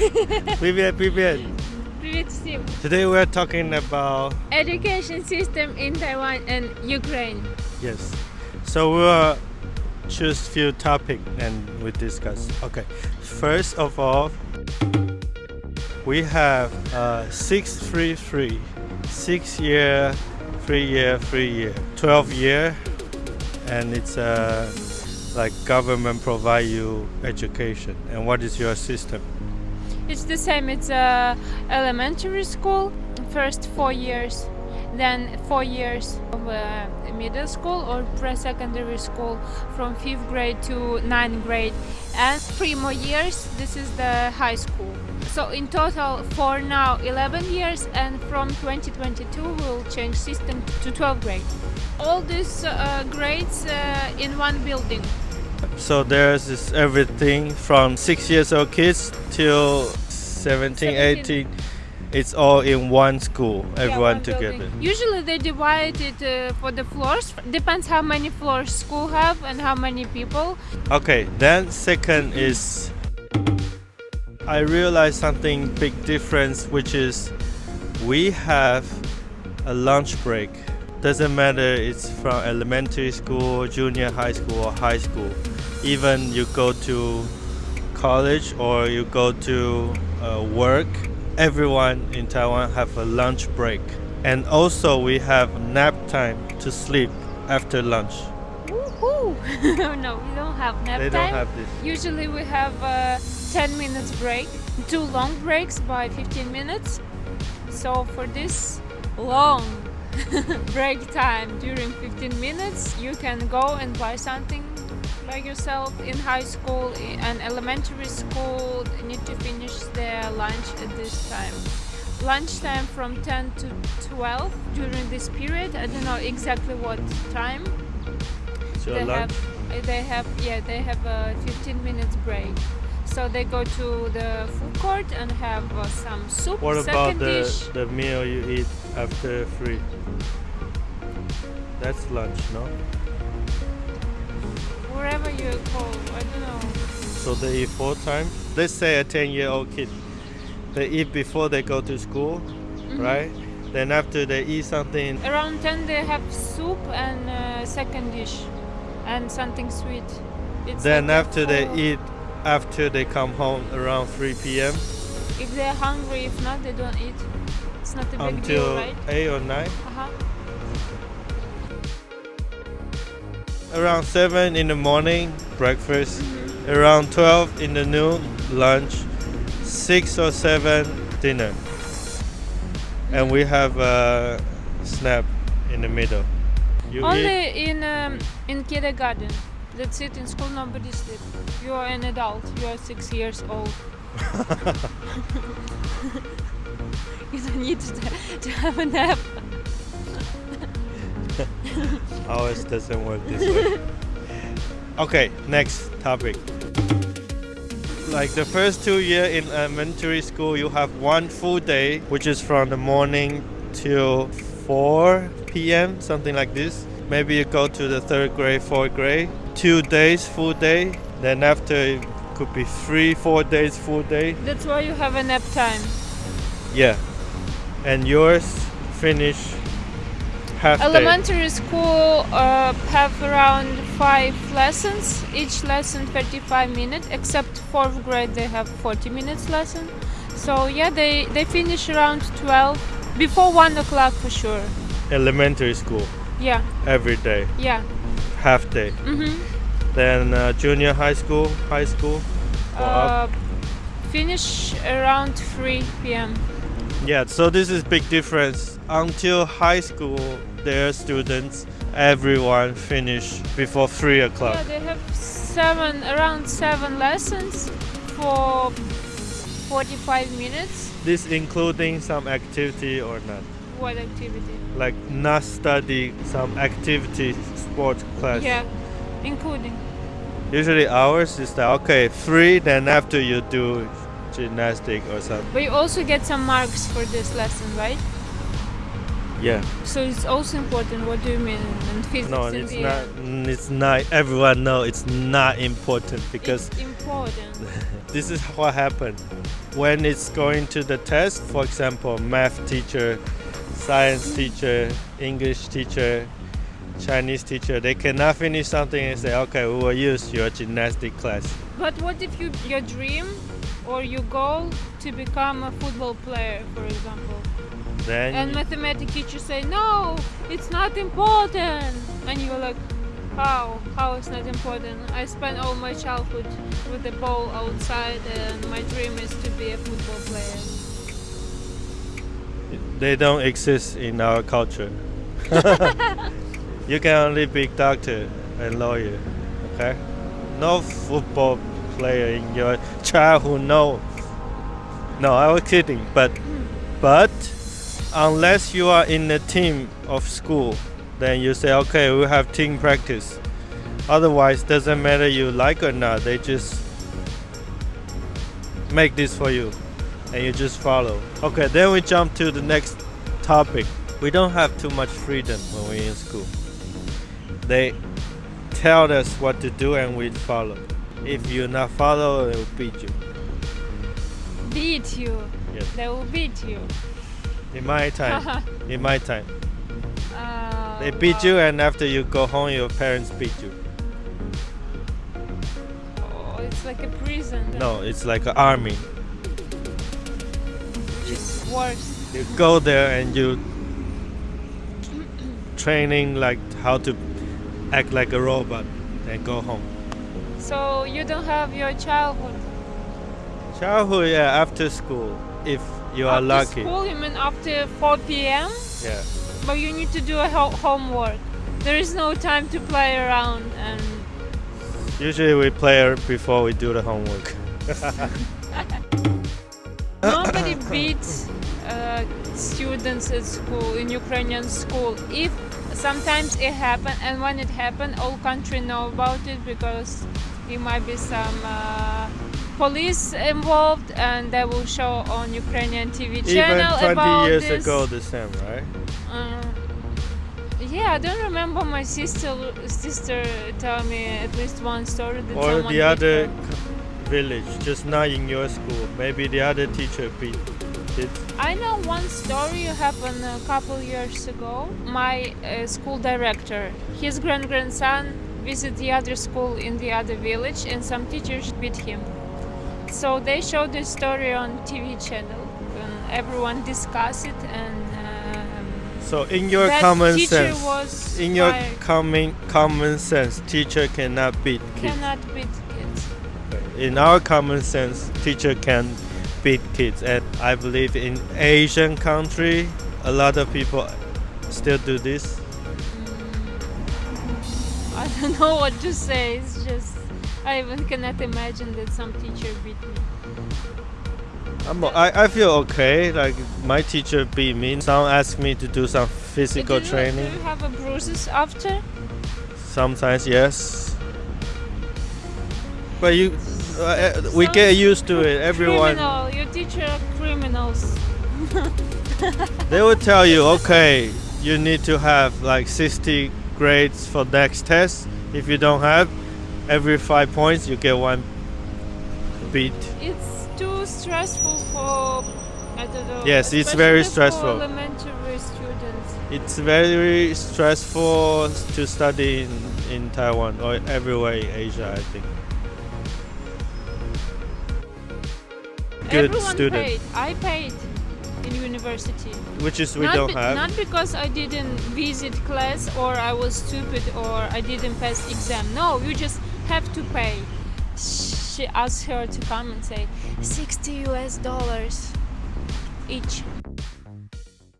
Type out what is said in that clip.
Привет, привет. Привет всем. Today we're talking about Education system in Taiwan and Ukraine. yes. So we will choose few topic and we discuss. Okay. First of all, we have uh, six three three, six year, three year, three year, twelve year, and it's uh, like government provide you education. And what is your system? it's the same. It's a elementary school, first four years, then four years of uh, middle school or pre-secondary school from fifth grade to ninth grade, and three more years. This is the high school. So in total, for now, 11 years, and from 2022 we'll change system to 12 grade. All these uh, grades uh, in one building. So there's this everything from six years old kids till 17, 18. It's all in one school, Yeah, everyone one together. Usually they divide it uh, for the floors. Depends how many floors school have and how many people. Okay, then second is I realized something big difference, which is we have a lunch break. Doesn't matter it's from elementary school, junior high school, or high school. Even you go to college or you go to uh, work, everyone in Taiwan have a lunch break. And also we have nap time to sleep after lunch. Woohoo! no, we don't have nap they time. don't have this. Usually we have uh, 10 minutes break, two long breaks by 15 minutes. So for this long break time during 15 minutes, you can go and buy something by yourself. In high school and elementary school, need to finish their lunch at this time. Lunchtime from 10 to 12 during this period. I don't know exactly what time So they lunch. have they have yeah they have a 15 minutes break so they go to the food court and have uh, some soup What about the, dish the meal you eat after three? That's lunch, no? Wherever you i don't know So they eat four times. Let's say a 10 year old kid, they eat before they go to school, Mm-hmm. right? Then after they eat something, around 10 they have soup and uh, second dish and something sweet it's then like after they eat, after they come home around 3 p.m. if they're hungry if not they don't eat it's not a big until deal right 8 or 9. uh-huh. Around 7 in the morning, breakfast. Around 12 in the noon, lunch. 6 or 7, dinner. And we have a snap in the middle. You only eat, in um, in kindergarten that's it in school nobody sleep you are an adult you are six years old you don't need to, to have a nap ours doesn't work this way. okay, next topic. Like the first two year in elementary school, you have one full day, which is from the morning till 4 p.m., something like this. Maybe you go to the third grade, fourth grade, two days full day. Then after it could be three, four days full day. that's why you have a nap time Yeah. And yours finish half day. elementary school uh, have around five lessons each lesson 35 minutes except fourth grade they have 40 minutes lesson so yeah they they finish around 12 before one o'clock for sure Elementary school yeah every day, yeah half day. mm-hmm. Then uh, junior high school, high school. uh, finish around 3 p.m. Yeah, so this is big difference. Until high school, their students, everyone finish before three o'clock. Yeah, they have seven around seven lessons for 45 minutes. This including some activity or not. What activity? Like not study some activity, sport class. Yeah, including. Usually ours is that okay, three. Then after you do gymnastic or something. But you also get some marks for this lesson, right? Yeah. So it's also important. What do you mean in physics? No, in it's not. It's not. Everyone know it's not important because it's important. this is what happened when it's going to the test. For example, math teacher, science teacher, English teacher, Chinese teacher. They cannot finish something and say, "Okay, we will use your gymnastic class." But what if you your dream or your goal to become a football player, for example, Then and mathematics teacher say no, it's not important, and you're like, how? How is not important? I spent all my childhood with the ball outside, and my dream is to be a football player. they don't exist in our culture. you can only be doctor and lawyer. Okay, no football player in your childhood. No, no, I was kidding. But but unless you are in a team of school, then you say okay, we have team practice. Otherwise, doesn't matter you like or not. They just make this for you, and you just follow. Okay, then we jump to the next topic. We don't have too much freedom when we're in school. They tell us what to do and we follow. If you not follow, they will beat you. Beat you. Yes. They will beat you. In my time, in my time, Uh, they beat wow. you, and after you go home, your parents beat you. Oh, it's like a prison. No, it's like an army. Is worse. You go there and you training like how to act like a robot, and go home. So you don't have your childhood. Childhood, yeah, after school, if you are after lucky. school, you mean after 4 p.m.? Yeah. But you need to do a ho- homework. There is no time to play around and Usually we play before we do the homework. nobody beats uh, students at school in Ukrainian school. If sometimes it happen, and when it happen, all country know about it because it might be some uh, police involved, and they will show on Ukrainian TV channel Even 20 about years this. ago, the same, right? Uh, yeah, I don't remember my sister sister tell me at least one story that Or the other village, just not in your school. Maybe the other teacher beat kids. I know one story happened a couple years ago. My uh, school director, his grand grandson, visit the other school in the other village, and some teachers beat him. So they showed this story on TV channel, and everyone discussed it. And um, So in your common sense, was in your common common sense, teacher cannot beat kids. cannot beat kids. In our common sense, teacher can beat kids, and I believe in Asian country, a lot of people still do this. I don't know what to say. It's just I even cannot imagine that some teacher beat me. I'm, I, I feel okay. Like my teacher beat me. Some ask me to do some physical do you, training. Do you have a bruises after? Sometimes yes. But you, uh, uh, we get used to it. Everyone, Criminal. Your teacher are criminals. they will tell you, okay, you need to have like 60 grades for next test. If you don't have, every five points you get one beat. It's too stressful for I don't know. Yes, it's very for stressful. elementary students. It's very stressful to study in, in Taiwan or everywhere in Asia, I think. Good Everyone student. paid. I paid in university. Which is we not don't have. Not because I didn't visit class or I was stupid or I didn't pass exam. No, you just have to pay. She asked her to come and say 60 US dollars each.